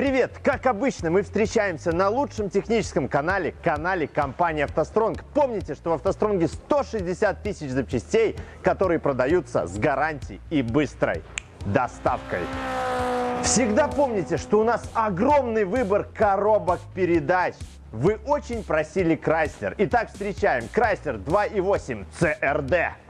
Привет! Как обычно, мы встречаемся на лучшем техническом канале, канале компании «АвтоСтронг». Помните, что в «АвтоСтронге» 160 тысяч запчастей, которые продаются с гарантией и быстрой доставкой. Всегда помните, что у нас огромный выбор коробок передач. Вы очень просили Крайслер. Итак, встречаем Крайслер 2.8 CRD.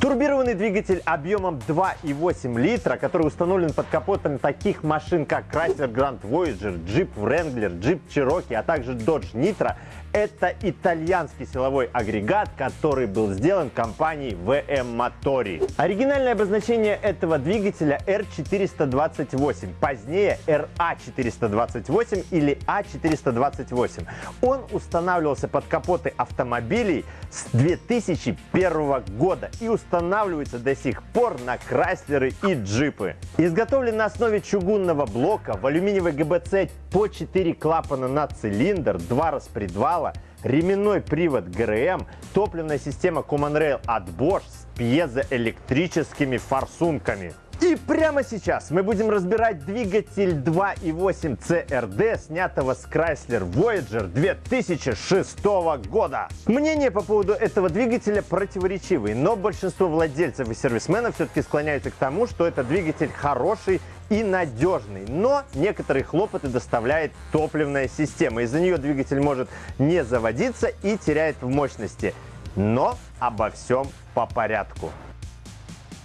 Турбированный двигатель объемом 2,8 литра, который установлен под капотом таких машин, как Chrysler Grand Voyager, Jeep Wrangler, Jeep Cherokee, а также Dodge Nitro, это итальянский силовой агрегат, который был сделан компанией VM Motori. Оригинальное обозначение этого двигателя R428, позднее RA428 или A428. Он устанавливался под капоты автомобилей с 2001 года и устанавливается до сих пор на Крайслеры и джипы. Изготовлен на основе чугунного блока в алюминиевой ГБЦ по 4 клапана на цилиндр, 2 распредвала, металла, ременной привод ГРМ, топливная система Common Rail от Bosch с пьезоэлектрическими форсунками. И прямо сейчас мы будем разбирать двигатель 2.8 CRD, снятого с Chrysler Voyager 2006 года. Мнения по поводу этого двигателя противоречивые, но большинство владельцев и сервисменов все-таки склоняются к тому, что это двигатель хороший и надежный, но некоторые хлопоты доставляет топливная система. Из-за нее двигатель может не заводиться и теряет в мощности. Но обо всем по порядку.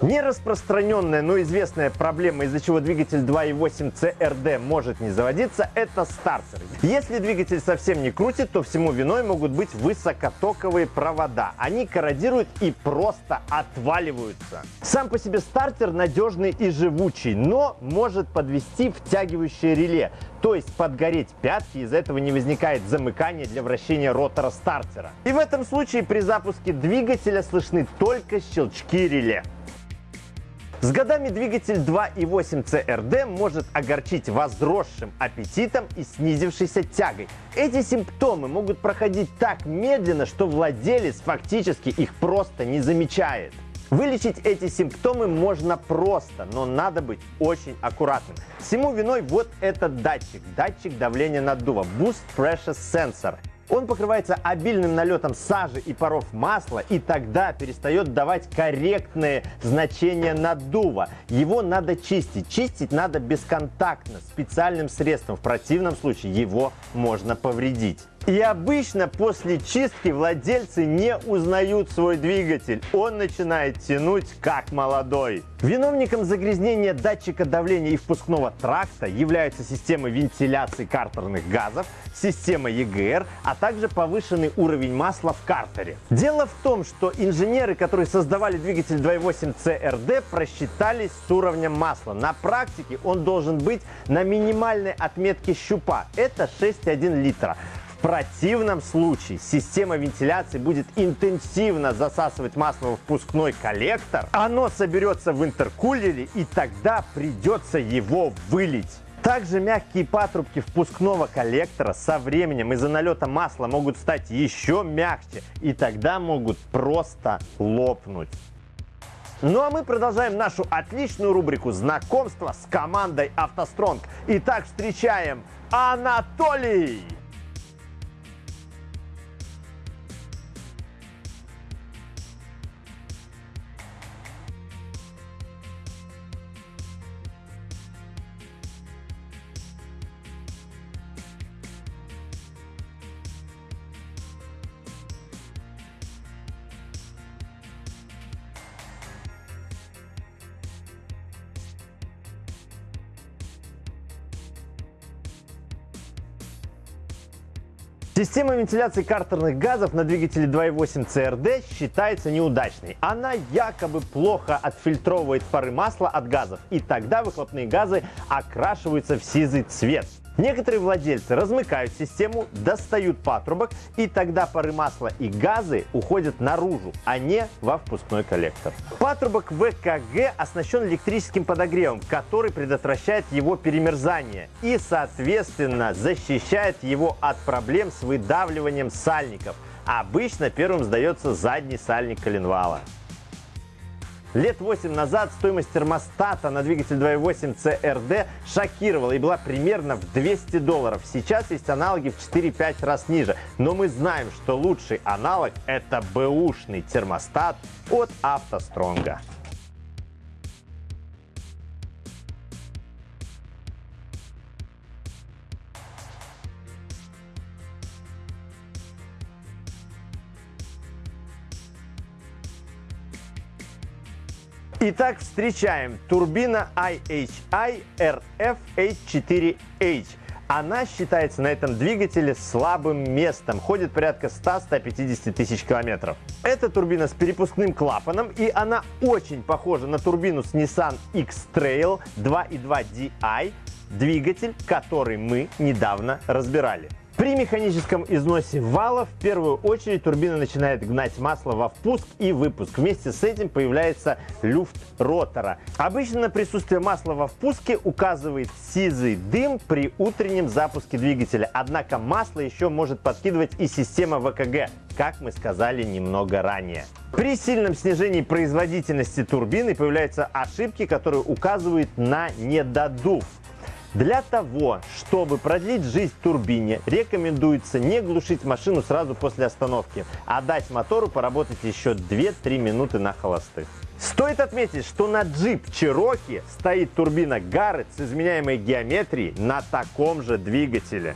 Нераспространенная, но известная проблема, из-за чего двигатель 2.8 CRD может не заводиться, это стартер. Если двигатель совсем не крутит, то всему виной могут быть высокотоковые провода. Они корродируют и просто отваливаются. Сам по себе стартер надежный и живучий, но может подвести втягивающее реле, то есть подгореть пятки, из-за этого не возникает замыкания для вращения ротора стартера. И в этом случае при запуске двигателя слышны только щелчки реле. С годами двигатель 2.8 CRD может огорчить возросшим аппетитом и снизившейся тягой. Эти симптомы могут проходить так медленно, что владелец фактически их просто не замечает. Вылечить эти симптомы можно просто, но надо быть очень аккуратным. Всему виной вот этот датчик, датчик давления наддува Boost Pressure Sensor. Он покрывается обильным налетом сажи и паров масла, и тогда перестает давать корректные значения наддува. Его надо чистить. Чистить надо бесконтактно, специальным средством. В противном случае его можно повредить. И обычно после чистки владельцы не узнают свой двигатель. Он начинает тянуть как молодой. Виновником загрязнения датчика давления и впускного тракта являются системы вентиляции картерных газов, система EGR, а также повышенный уровень масла в картере. Дело в том, что инженеры, которые создавали двигатель 2.8 CRD, просчитались с уровнем масла. На практике он должен быть на минимальной отметке щупа. Это 6,1 литра противном случае система вентиляции будет интенсивно засасывать масло в впускной коллектор, оно соберется в интеркулере и тогда придется его вылить. Также мягкие патрубки впускного коллектора со временем из-за налета масла могут стать еще мягче и тогда могут просто лопнуть. Ну а мы продолжаем нашу отличную рубрику знакомства с командой «АвтоСтронг». Итак, встречаем Анатолий! Система вентиляции картерных газов на двигателе 2.8 CRD считается неудачной. Она якобы плохо отфильтровывает пары масла от газов, и тогда выхлопные газы окрашиваются в сизый цвет. Некоторые владельцы размыкают систему, достают патрубок, и тогда пары масла и газы уходят наружу, а не во впускной коллектор. Патрубок ВКГ оснащен электрическим подогревом, который предотвращает его перемерзание и, соответственно, защищает его от проблем с выдавливанием сальников. Обычно первым сдается задний сальник коленвала. Лет 8 назад стоимость термостата на двигатель 2.8 CRD шокировала и была примерно в 200 долларов. Сейчас есть аналоги в 4-5 раз ниже. Но мы знаем, что лучший аналог это бэушный термостат от автостронга. Итак, встречаем турбина IHI RF-H4H. Она считается на этом двигателе слабым местом, ходит порядка 100-150 тысяч километров. Это турбина с перепускным клапаном, и она очень похожа на турбину с Nissan X-Trail 2.2 DI, двигатель, который мы недавно разбирали. При механическом износе вала в первую очередь турбина начинает гнать масло во впуск и выпуск. Вместе с этим появляется люфт ротора. Обычно на присутствие масла во впуске указывает сизый дым при утреннем запуске двигателя. Однако масло еще может подкидывать и система ВКГ, как мы сказали немного ранее. При сильном снижении производительности турбины появляются ошибки, которые указывают на недодув. Для того, чтобы продлить жизнь турбине, рекомендуется не глушить машину сразу после остановки, а дать мотору поработать еще 2-3 минуты на холостых. Стоит отметить, что на джип Cherokee стоит турбина Garrett с изменяемой геометрией на таком же двигателе.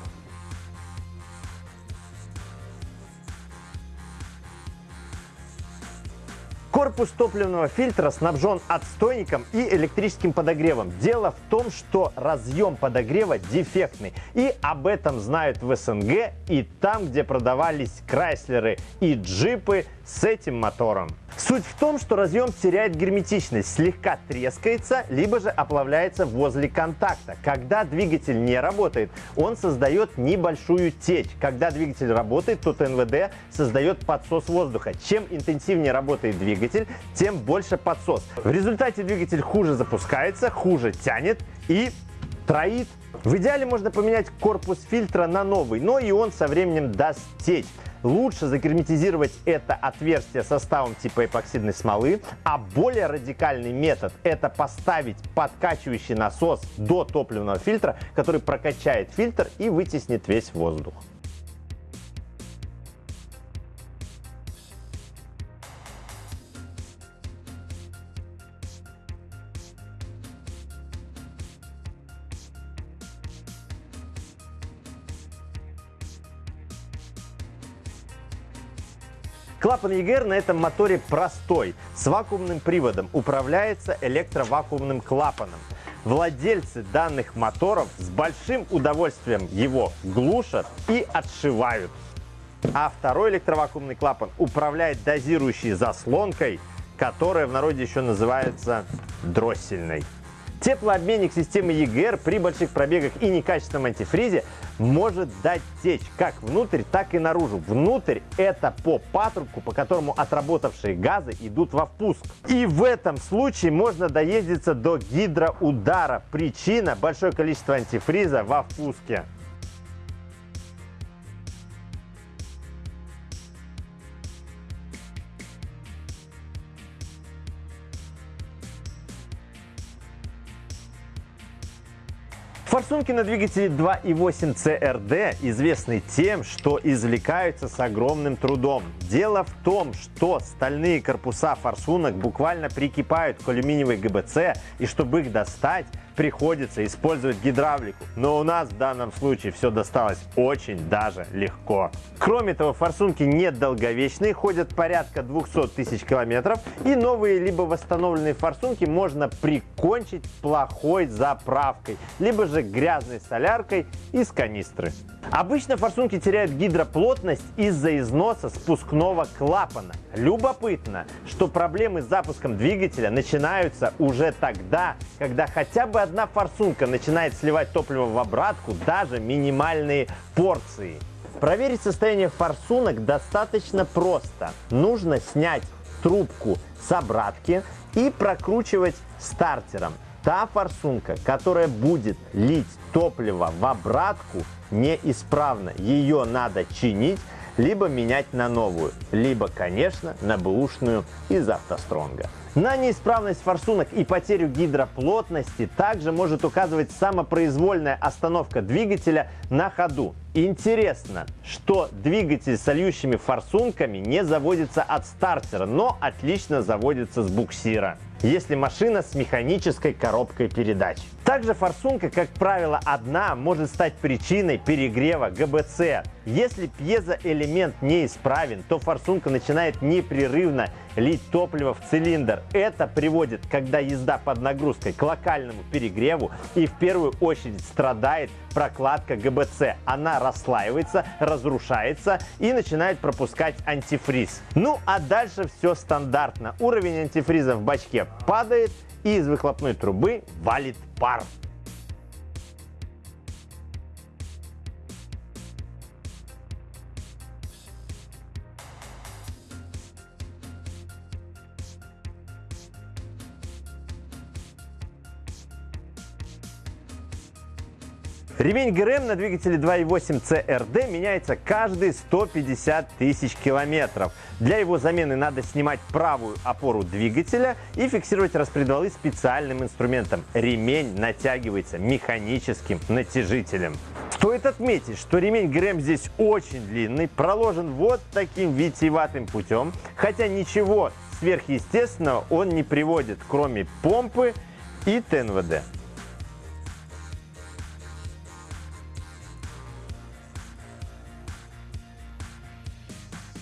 Корпус топливного фильтра снабжен отстойником и электрическим подогревом. Дело в том, что разъем подогрева дефектный. И об этом знают в СНГ и там, где продавались Крайслеры и джипы с этим мотором. Суть в том, что разъем теряет герметичность, слегка трескается, либо же оплавляется возле контакта. Когда двигатель не работает, он создает небольшую течь. Когда двигатель работает, то ТНВД создает подсос воздуха. Чем интенсивнее работает двигатель, тем больше подсос. В результате двигатель хуже запускается, хуже тянет и троит. В идеале можно поменять корпус фильтра на новый, но и он со временем даст течь. Лучше загерметизировать это отверстие составом типа эпоксидной смолы, а более радикальный метод – это поставить подкачивающий насос до топливного фильтра, который прокачает фильтр и вытеснит весь воздух. Клапан EGR на этом моторе простой, с вакуумным приводом, управляется электровакуумным клапаном. Владельцы данных моторов с большим удовольствием его глушат и отшивают. А второй электровакуумный клапан управляет дозирующей заслонкой, которая в народе еще называется дроссельной. Теплообменник системы EGR при больших пробегах и некачественном антифризе может дать течь как внутрь, так и наружу. Внутрь это по патрубку, по которому отработавшие газы идут во впуск. И в этом случае можно доездиться до гидроудара. Причина – большое количество антифриза во впуске. Форсунки на двигателе 2.8 CRD известны тем, что извлекаются с огромным трудом. Дело в том, что стальные корпуса форсунок буквально прикипают к алюминиевой ГБЦ, и чтобы их достать, приходится использовать гидравлику. Но у нас в данном случае все досталось очень даже легко. Кроме того, форсунки недолговечные, ходят порядка 200 тысяч километров. И новые либо восстановленные форсунки можно прикончить плохой заправкой, либо же грязной соляркой из канистры. Обычно форсунки теряют гидроплотность из-за износа спускного клапана. Любопытно, что проблемы с запуском двигателя начинаются уже тогда, когда хотя бы одна форсунка начинает сливать топливо в обратку, даже минимальные порции. Проверить состояние форсунок достаточно просто. Нужно снять трубку с обратки и прокручивать стартером. Та форсунка, которая будет лить топливо в обратку, неисправна. Ее надо чинить, либо менять на новую, либо, конечно, на бэушную из автостронга. На неисправность форсунок и потерю гидроплотности также может указывать самопроизвольная остановка двигателя на ходу. Интересно, что двигатель с льющими форсунками не заводится от стартера, но отлично заводится с буксира если машина с механической коробкой передач. Также форсунка, как правило, одна может стать причиной перегрева ГБЦ. Если пьезоэлемент неисправен, то форсунка начинает непрерывно лить топливо в цилиндр. Это приводит, когда езда под нагрузкой, к локальному перегреву и в первую очередь страдает прокладка ГБЦ. Она расслаивается, разрушается и начинает пропускать антифриз. Ну а дальше все стандартно. Уровень антифриза в бачке падает и из выхлопной трубы валит пар. Ремень ГРМ на двигателе 2.8 CRD меняется каждые 150 тысяч километров. Для его замены надо снимать правую опору двигателя и фиксировать распредвалы специальным инструментом. Ремень натягивается механическим натяжителем. Стоит отметить, что ремень ГРМ здесь очень длинный, проложен вот таким витиеватым путем, хотя ничего сверхъестественного он не приводит, кроме помпы и ТНВД.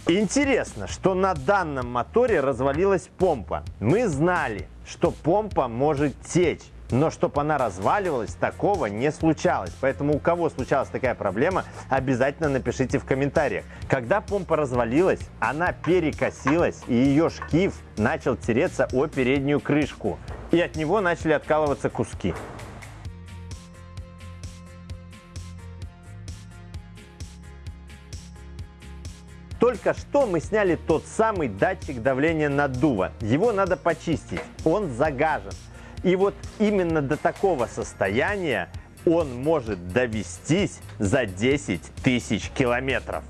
Интересно, что на данном моторе развалилась помпа. Мы знали, что помпа может течь. Но чтобы она разваливалась, такого не случалось. Поэтому у кого случалась такая проблема, обязательно напишите в комментариях. Когда помпа развалилась, она перекосилась и ее шкив начал тереться о переднюю крышку. И от него начали откалываться куски. Только что мы сняли тот самый датчик давления наддува. Его надо почистить, он загажен. И вот именно до такого состояния он может довестись за 10 тысяч километров.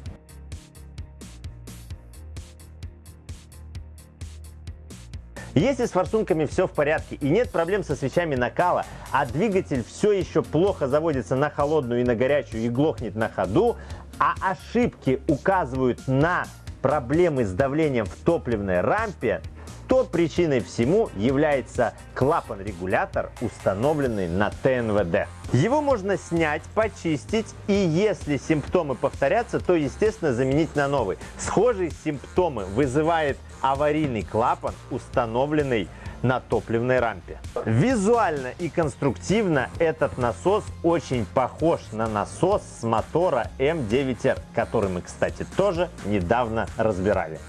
Если с форсунками все в порядке и нет проблем со свечами накала, а двигатель все еще плохо заводится на холодную и на горячую и глохнет на ходу, а ошибки указывают на проблемы с давлением в топливной рампе, то причиной всему является клапан-регулятор, установленный на ТНВД. Его можно снять, почистить и если симптомы повторятся, то естественно заменить на новый. Схожие симптомы вызывает аварийный клапан, установленный на топливной рампе. Визуально и конструктивно этот насос очень похож на насос с мотора М9R, который мы, кстати, тоже недавно разбирали.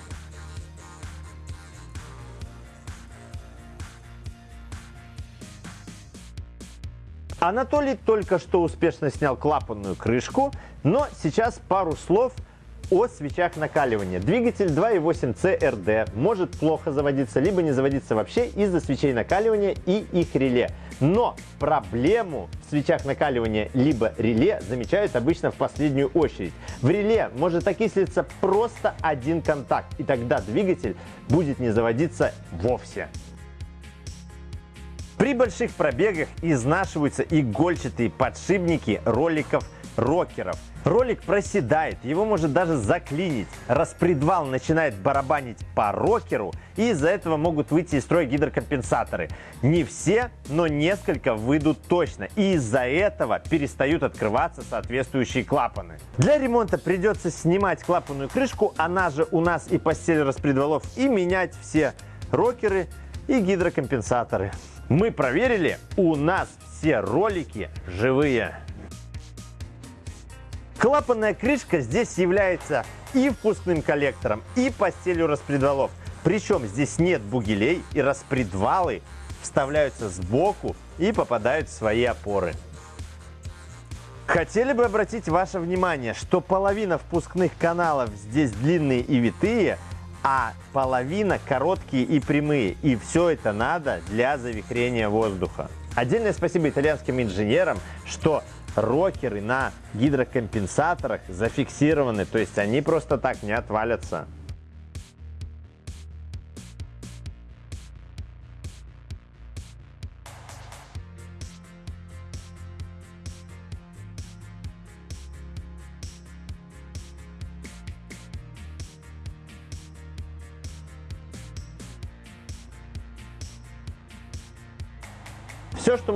Анатолий только что успешно снял клапанную крышку, но сейчас пару слов о свечах накаливания. Двигатель 2.8 CRD может плохо заводиться, либо не заводиться вообще из-за свечей накаливания и их реле. Но проблему в свечах накаливания либо реле замечают обычно в последнюю очередь. В реле может окислиться просто один контакт, и тогда двигатель будет не заводиться вовсе. При больших пробегах изнашиваются игольчатые подшипники роликов рокеров. Ролик проседает, его может даже заклинить. Распредвал начинает барабанить по рокеру, и из-за этого могут выйти из строя гидрокомпенсаторы. Не все, но несколько выйдут точно, и из-за этого перестают открываться соответствующие клапаны. Для ремонта придется снимать клапанную крышку, она же у нас и постель распредвалов, и менять все рокеры и гидрокомпенсаторы. Мы проверили, у нас все ролики живые. Клапанная крышка здесь является и впускным коллектором, и постелью распредвалов. Причем здесь нет бугелей и распредвалы вставляются сбоку и попадают в свои опоры. Хотели бы обратить ваше внимание, что половина впускных каналов здесь длинные и витые, а половина короткие и прямые. И все это надо для завихрения воздуха. Отдельное спасибо итальянским инженерам, что рокеры на гидрокомпенсаторах зафиксированы, то есть они просто так не отвалятся.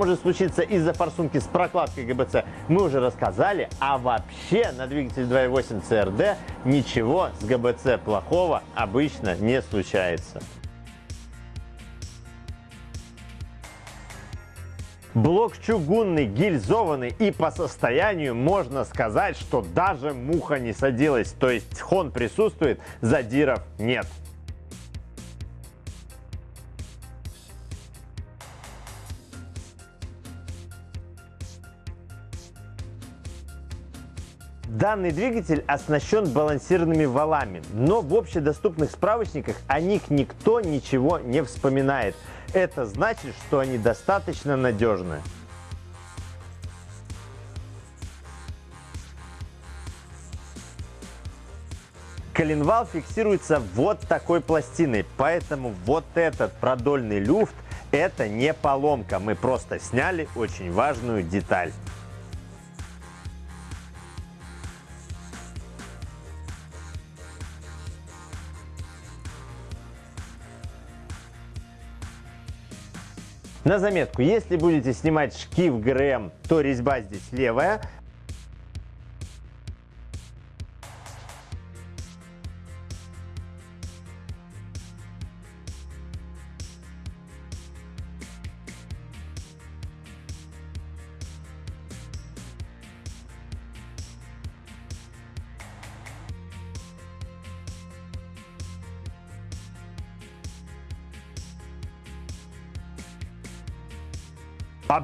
Может случиться из-за форсунки с прокладкой ГБЦ, мы уже рассказали, а вообще на двигатель 2.8 CRD ничего с ГБЦ плохого обычно не случается. Блок чугунный, гильзованный и по состоянию можно сказать, что даже муха не садилась, то есть хон присутствует, задиров нет. Данный двигатель оснащен балансированными валами, но в общедоступных справочниках о них никто ничего не вспоминает. Это значит, что они достаточно надежны. Коленвал фиксируется вот такой пластиной, поэтому вот этот продольный люфт это не поломка, мы просто сняли очень важную деталь. На заметку, если будете снимать шкив ГРМ, то резьба здесь левая,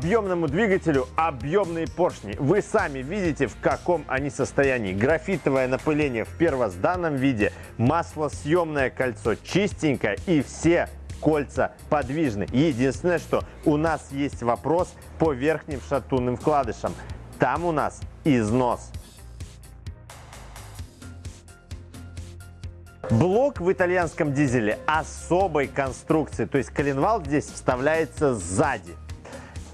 Объемному двигателю объемные поршни. Вы сами видите, в каком они состоянии. Графитовое напыление в первозданном виде, маслосъемное кольцо чистенькое и все кольца подвижны. Единственное, что у нас есть вопрос по верхним шатунным вкладышам. Там у нас износ. Блок в итальянском дизеле особой конструкции, то есть коленвал здесь вставляется сзади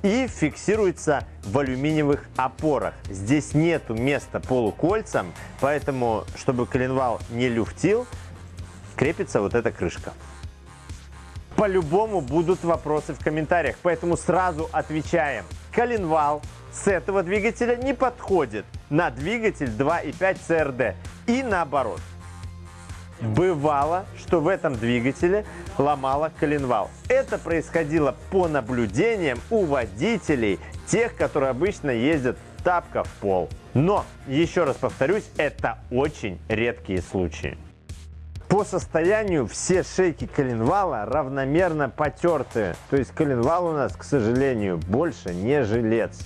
и фиксируется в алюминиевых опорах. Здесь нету места полукольцам, поэтому, чтобы коленвал не люфтил, крепится вот эта крышка. По-любому будут вопросы в комментариях, поэтому сразу отвечаем. Коленвал с этого двигателя не подходит на двигатель 2.5 CRD и наоборот. Бывало, что в этом двигателе ломало коленвал. Это происходило по наблюдениям у водителей, тех, которые обычно ездят тапка в пол. Но, еще раз повторюсь, это очень редкие случаи. По состоянию все шейки коленвала равномерно потертые. То есть коленвал у нас, к сожалению, больше не жилец.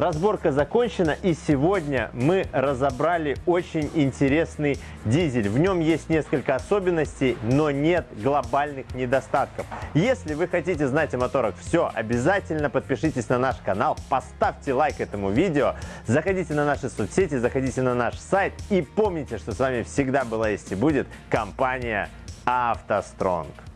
Разборка закончена и сегодня мы разобрали очень интересный дизель. В нем есть несколько особенностей, но нет глобальных недостатков. Если вы хотите знать о моторах все, обязательно подпишитесь на наш канал, поставьте лайк этому видео, заходите на наши соцсети, заходите на наш сайт и помните, что с вами всегда была есть и будет компания «АвтоСтронг».